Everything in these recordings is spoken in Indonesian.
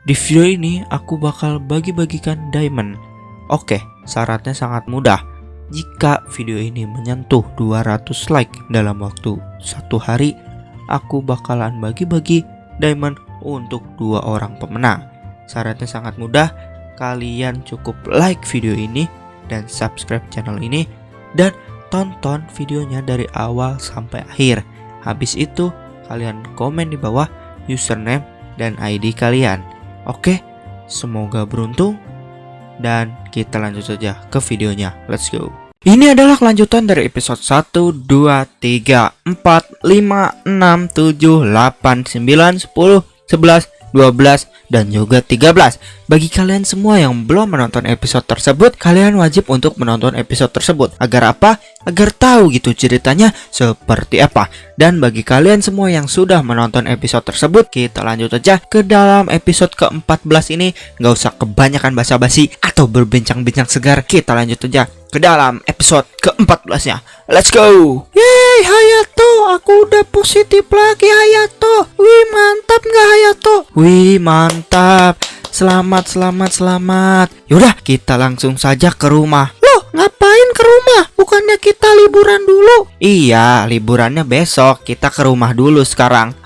Di video ini aku bakal bagi-bagikan diamond. Oke, syaratnya sangat mudah. Jika video ini menyentuh 200 like dalam waktu satu hari, aku bakalan bagi-bagi diamond untuk dua orang pemenang. Syaratnya sangat mudah. Kalian cukup like video ini dan subscribe channel ini dan tonton videonya dari awal sampai akhir. Habis itu, kalian komen di bawah username dan ID kalian. Oke, semoga beruntung dan kita lanjut saja ke videonya. Let's go. Ini adalah kelanjutan dari episode 1, 2, 3, 4, 5, 6, 7, 8, 9, 10, 11, 12, dan juga 13. Bagi kalian semua yang belum menonton episode tersebut, kalian wajib untuk menonton episode tersebut. Agar apa? Agar tahu gitu ceritanya seperti apa. Dan bagi kalian semua yang sudah menonton episode tersebut, kita lanjut aja ke dalam episode ke-14 ini. Nggak usah kebanyakan basa-basi atau berbincang-bincang segar. Kita lanjut aja ke dalam episode ke-14-nya. Let's go. Yeay, Hayato, aku udah positif lagi Hayato. Wih, mantap nggak Hayato? Wih, mantap. Selamat, selamat, selamat. Yaudah, kita langsung saja ke rumah. Loh, ngapain ke rumah? Bukannya kita liburan dulu? Iya, liburannya besok. Kita ke rumah dulu sekarang.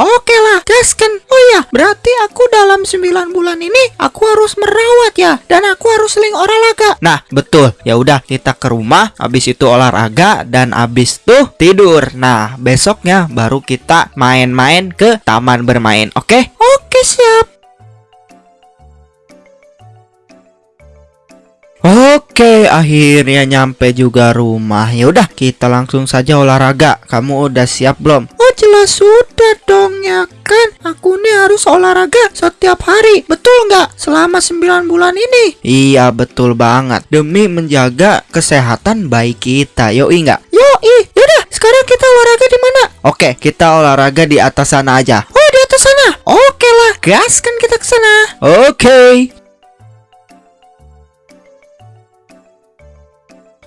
Oke lah, gaskan. Oh ya, berarti aku dalam 9 bulan ini aku harus merawat ya dan aku harus sering olahraga. Nah, betul. Ya udah, kita ke rumah, habis itu olahraga dan habis tuh tidur. Nah, besoknya baru kita main-main ke taman bermain. Oke? Oke, siap. Oke, akhirnya nyampe juga rumah. Ya udah, kita langsung saja olahraga. Kamu udah siap belum? Jelas sudah dong ya kan. Aku nih harus olahraga setiap hari. Betul nggak? Selama 9 bulan ini. Iya, betul banget. Demi menjaga kesehatan baik kita. Yoi nggak? Yoi. Yaudah, sekarang kita olahraga di mana? Oke, kita olahraga di atas sana aja. Oh, di atas sana. Oke lah, gaskan kita ke sana. Oke.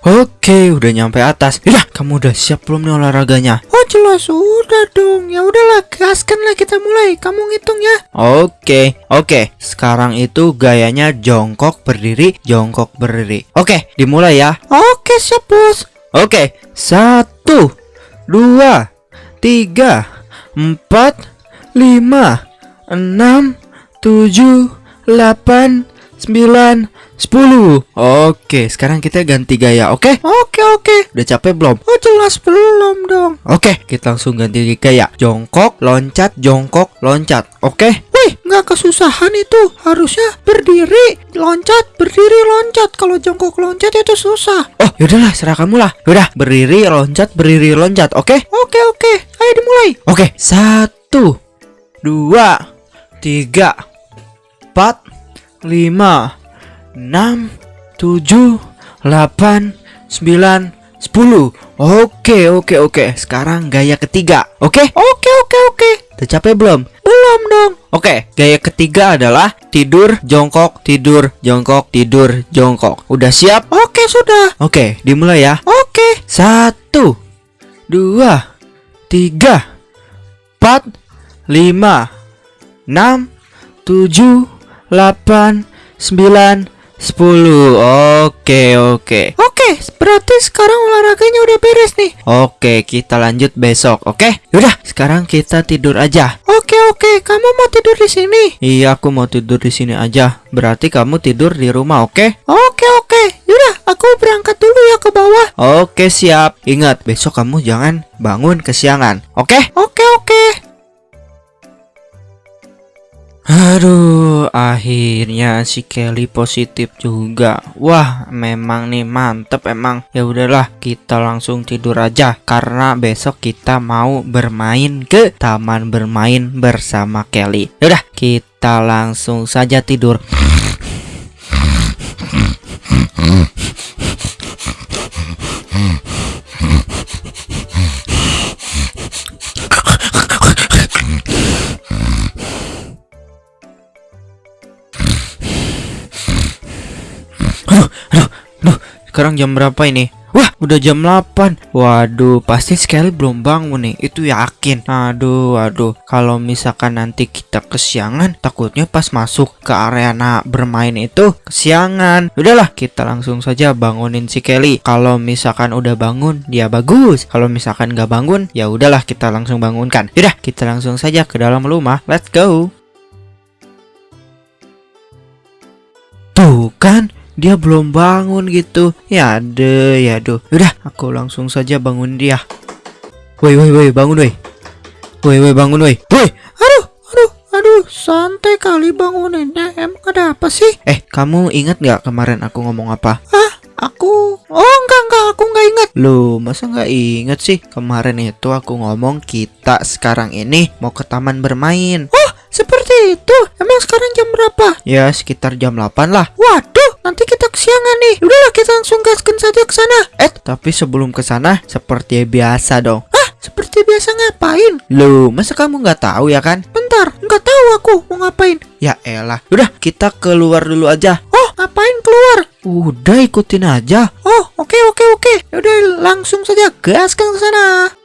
Oke, udah nyampe atas. Ya, kamu udah siap belum nih olahraganya? Oh, jelas udah dong. Ya udahlah, gaskan lah kita mulai. Kamu ngitung ya. Oke, oke. Sekarang itu gayanya jongkok berdiri, jongkok berdiri. Oke, dimulai ya. Oke, siap bos. Oke, satu, dua, tiga, empat, lima, enam, tujuh, delapan, sembilan, 10 Oke sekarang kita ganti gaya oke? Oke oke. Udah capek belum? Oh jelas belum dong. Oke kita langsung ganti gaya. Jongkok loncat jongkok loncat Oke? Wih nggak kesusahan itu. Harusnya berdiri loncat berdiri loncat. Kalau jongkok loncat itu susah. Oh yaudahlah serah kamu lah. Udah berdiri loncat berdiri loncat oke? Oke oke. Ayo dimulai. Oke satu Dua Tiga Empat Lima 6 7 8 9 10 Oke oke oke. Sekarang gaya ketiga Oke? Oke oke oke. Udah capek belum? Belum dong. Oke Gaya ketiga adalah Tidur jongkok Tidur jongkok Tidur jongkok. Udah siap? Oke sudah. Oke dimulai ya. Oke. Satu Dua Tiga Empat Lima Enam Tujuh Delapan Sembilan 10 Oke oke. Oke berarti sekarang olahraganya udah beres nih. Oke kita lanjut besok Oke? Yaudah sekarang kita tidur aja. Oke oke kamu mau tidur di sini? Iya aku mau tidur di sini aja. Berarti kamu tidur di rumah oke? Oke oke. Yaudah aku berangkat dulu ya ke bawah. Oke siap. Ingat besok kamu jangan bangun kesiangan Oke? Oke oke Aduh, akhirnya si Kelly positif juga. Wah, memang nih mantep emang. Ya udahlah, kita langsung tidur aja karena besok kita mau bermain ke taman bermain bersama Kelly. Ya udah, kita langsung saja tidur. Sekarang jam berapa ini? Wah, udah jam 8. Waduh, pasti Skelly belum bangun nih. Itu yakin. Aduh, aduh. Kalau misalkan nanti kita kesiangan, takutnya pas masuk ke arena bermain itu kesiangan. Udahlah, kita langsung saja bangunin si Kelly. Kalau misalkan udah bangun, dia bagus. Kalau misalkan nggak bangun, ya udahlah kita langsung bangunkan. Yaudah, kita langsung saja ke dalam rumah. Let's go. Tuh kan, dia belum bangun gitu. Ya deh, ya duh. Udah, aku langsung saja bangun dia. Woi, woi, woi, bangun woi. Woi, woi, bangun woi. Woi, Aduh, aduh, aduh, santai kali banguninnya. Emang ada apa sih? eh, kamu ingat nggak kemarin aku ngomong apa? Aku, oh enggak, enggak, aku enggak ingat. Loh, masa nggak inget sih? Kemarin itu aku ngomong kita sekarang ini mau ke taman bermain. Oh, seperti itu. Emang sekarang jam berapa? Ya, sekitar jam 8 lah. Waduh, nanti kita kesiangan nih. Udahlah, kita langsung gaskan saja ke sana. Eh, tapi sebelum ke sana, seperti biasa dong. Ah, seperti biasa ngapain? Loh, masa kamu nggak tahu ya kan? Bentar, enggak tahu aku mau ngapain. Ya elah. Udah, kita keluar dulu aja. Oh, ngapain keluar? Udah ikutin aja. Oh, oke, oke, oke. Udah, langsung saja gaskan ke sana.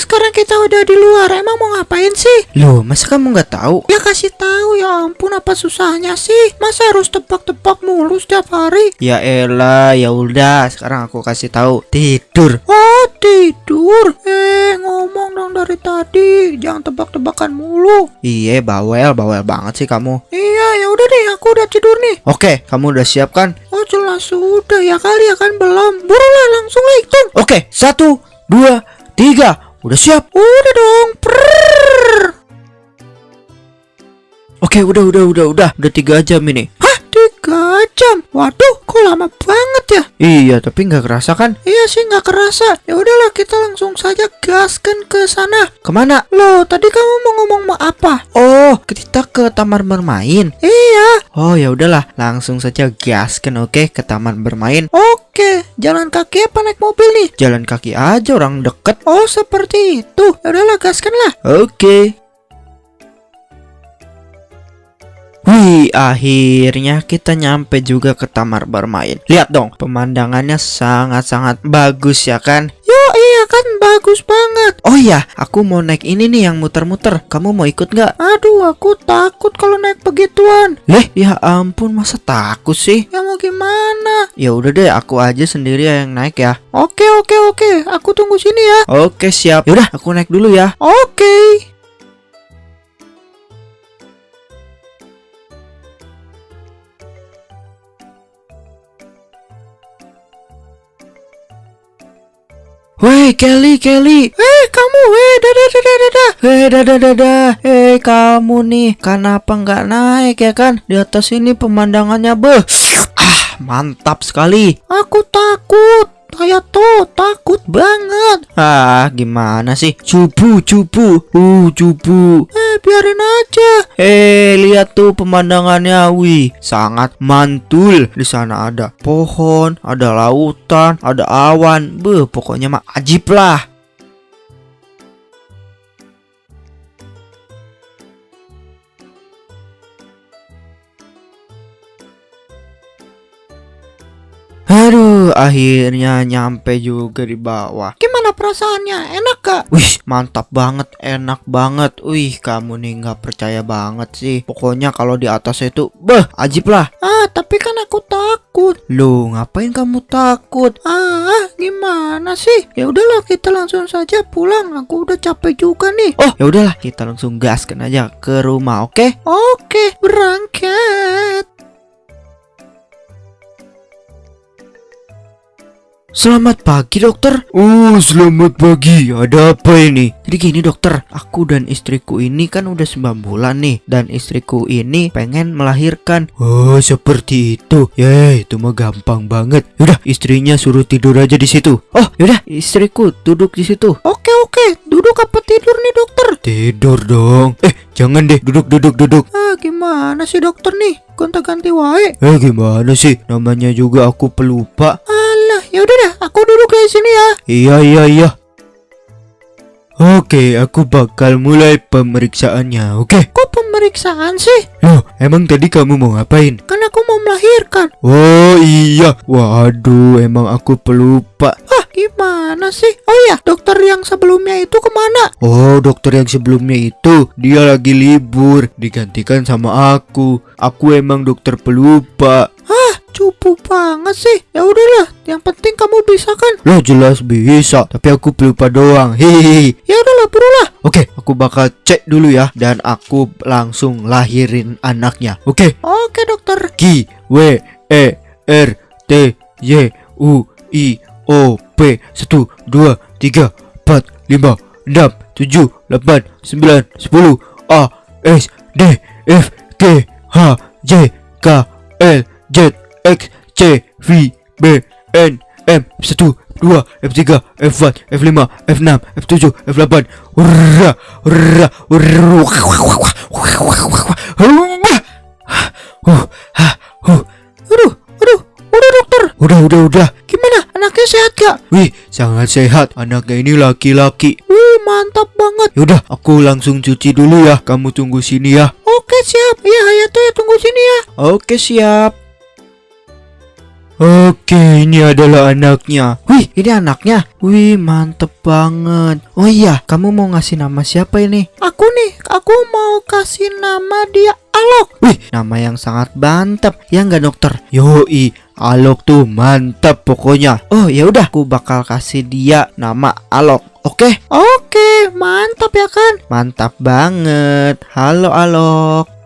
Sekarang kita udah di luar. Emang mau ngapain sih? Loh, masa kamu nggak tahu? Ya kasih tahu ya ampun apa susahnya sih? Masa harus tebak-tebak mulu setiap hari? Ya elah, ya udah. Sekarang aku kasih tahu. Tidur. Oh tidur? Eh ngomong dong dari tadi, jangan tebak-tebakan mulu. Iya, bawel, bawel banget sih kamu. Iya ya udah deh, aku udah tidur nih. Oke, kamu udah siap kan? Oh jelas sudah ya kali ya kan belum. Burulah langsung hitung. Oke, satu, dua, tiga. Udah siap? Udah dong. Prrrr. Oke, udah, udah, udah, udah. Udah tiga jam ini. Tiga jam? Waduh, kok lama banget ya? Iya, tapi nggak kerasa kan? Iya sih nggak kerasa. Ya udahlah kita langsung saja gaskan ke sana. Ke mana? Loh, tadi kamu mau ngomong mau apa? Oh, kita ke taman bermain. Iya. Oh, ya udahlah. Langsung saja gaskan, oke, ke taman bermain. Oke, jalan kaki apa naik mobil nih? Jalan kaki aja orang deket. Oh, seperti itu. Ya udahlah, gaskan lah. Oke. Akhirnya kita nyampe juga ke taman bermain. Lihat dong, pemandangannya sangat-sangat bagus ya kan? Yo, iya kan bagus banget. Oh iya, aku mau naik ini nih yang muter-muter. Kamu mau ikut nggak? Aduh, aku takut kalau naik begituan. Leh, ya ampun, masa takut sih? Ya mau gimana? Ya udah deh, aku aja sendiri yang naik ya. Oke, oke, oke. Aku tunggu sini ya. Oke, siap. Yaudah, aku naik dulu ya. Oke. Woi, Kelly, Kelly. Eh, kamu, eh, dadah, dadah, dadah. Hei, dadah, dadah. Hei, kamu nih, kenapa nggak naik ya kan? Di atas ini pemandangannya beh. Ah, mantap sekali. Aku takut. Saya tuh takut banget. Ah, gimana sih? Cupu, cupu. Uh, cupu. Eh, biarin aja. Eh, lihat tuh pemandangannya. Wih, sangat mantul. Di sana ada pohon, ada lautan, ada awan. Beh, pokoknya mah ajib lah. Aduh, akhirnya nyampe juga di bawah. Gimana perasaannya? Enak gak? Wih, mantap banget, enak banget. Wih, kamu nih nggak percaya banget sih. Pokoknya kalau di atas itu, beh, ajib lah. Ah, tapi kan aku takut. Loh, ngapain kamu takut? Ah, gimana sih? Ya udahlah, kita langsung saja pulang. Aku udah capek juga nih. Oh, ya udahlah, kita langsung gaskan aja ke rumah, oke? Oke, berangkat. Selamat pagi, dokter. Oh, selamat pagi. Ada apa ini? Jadi gini, dokter. Aku dan istriku ini kan udah 9 bulan nih. Dan istriku ini pengen melahirkan. Oh, seperti itu. Ya, itu mah gampang banget. Yaudah, istrinya suruh tidur aja di situ. Oh, yaudah, istriku duduk di situ. Oke, oke. Duduk apa tidur nih, dokter? Tidur dong. Eh, jangan deh. Duduk, duduk, duduk. Ah, gimana sih dokter nih? Gonta-ganti wae. Eh, gimana sih? Namanya juga aku pelupa. Alah, ya udah dah, aku duduk di sini ya. Iya iya iya. Oke, aku bakal mulai pemeriksaannya. Oke. Kok pemeriksaan sih? Loh, emang tadi kamu mau ngapain? Kan aku mau melahirkan. Oh iya, waduh, emang aku pelupa. Ah, gimana sih? Oh ya, dokter yang sebelumnya itu ke mana? Oh, dokter yang sebelumnya itu dia lagi libur, digantikan sama aku. Aku emang dokter pelupa. Cupu banget sih. Ya udahlah, yang penting kamu bisa kan? Loh jelas bisa, tapi aku pelupa doang. Hehehe. Ya udahlah, berulah. Oke, aku bakal cek dulu ya dan aku langsung lahirin anaknya. Oke. Oke, dokter. Q W E R T Y U I O P 1 2 3 4 5 6 7 8 9 10 A S D F G C V B N M 1 2 F3 F4 F5 F6 F7 F8 Hurra Hurra. Aduh, aduh, udah dokter. Udah, udah, udah. Gimana? Anaknya sehat gak? Wih, sangat sehat. Anaknya ini laki-laki. Wih, mantap banget. Yaudah, aku langsung cuci dulu ya. Kamu tunggu sini ya. Oke, siap. Ya, Hayato ya tunggu sini ya. Oke, siap. Oke, ini adalah anaknya. Wih, ini anaknya. Wih, mantep banget. Oh iya, kamu mau ngasih nama siapa ini? Aku nih, aku mau kasih nama dia Alok. Wih, nama yang sangat mantap. Ya nggak dokter? Yoi, Alok tuh mantap pokoknya. Oh ya udah, aku bakal kasih dia nama Alok. Oke? Oke, mantap ya kan? Mantap banget. Halo Alok.